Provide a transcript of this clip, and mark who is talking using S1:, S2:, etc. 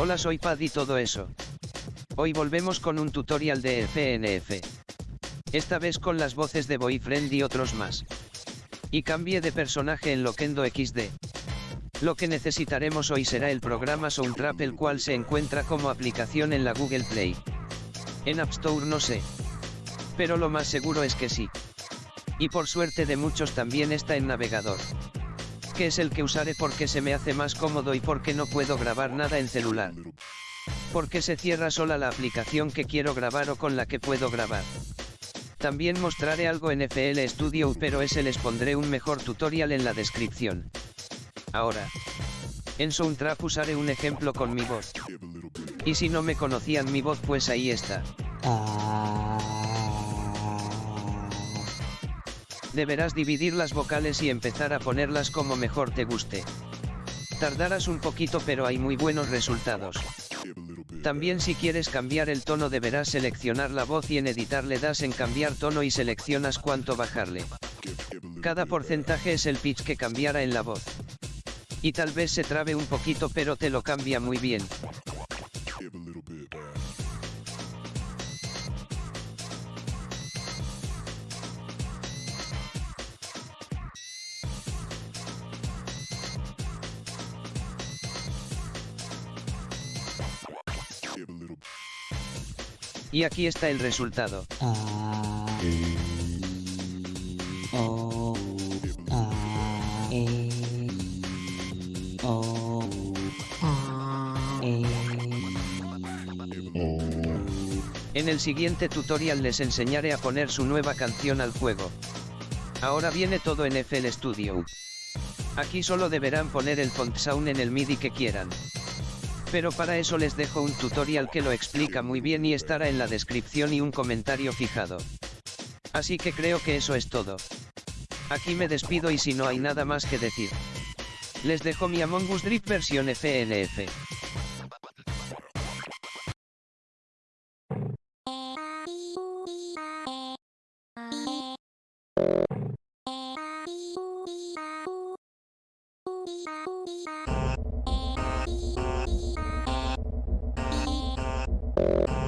S1: Hola soy Pad y todo eso. Hoy volvemos con un tutorial de FNF. Esta vez con las voces de Boyfriend y otros más. Y cambié de personaje en Loquendo XD. Lo que necesitaremos hoy será el programa Soundtrap el cual se encuentra como aplicación en la Google Play. En App Store no sé. Pero lo más seguro es que sí. Y por suerte de muchos también está en navegador que es el que usaré porque se me hace más cómodo y porque no puedo grabar nada en celular. Porque se cierra sola la aplicación que quiero grabar o con la que puedo grabar. También mostraré algo en FL Studio pero ese les pondré un mejor tutorial en la descripción. Ahora. En Soundtrap usaré un ejemplo con mi voz. Y si no me conocían mi voz pues ahí está. Deberás dividir las vocales y empezar a ponerlas como mejor te guste. Tardarás un poquito pero hay muy buenos resultados. También si quieres cambiar el tono deberás seleccionar la voz y en editar le das en cambiar tono y seleccionas cuánto bajarle. Cada porcentaje es el pitch que cambiara en la voz. Y tal vez se trabe un poquito pero te lo cambia muy bien. Y aquí está el resultado. En el siguiente tutorial les enseñaré a poner su nueva canción al juego. Ahora viene todo en FL Studio. Aquí solo deberán poner el font sound en el MIDI que quieran pero para eso les dejo un tutorial que lo explica muy bien y estará en la descripción y un comentario fijado. Así que creo que eso es todo. Aquí me despido y si no hay nada más que decir. Les dejo mi Among Us Drip versión FNF. you.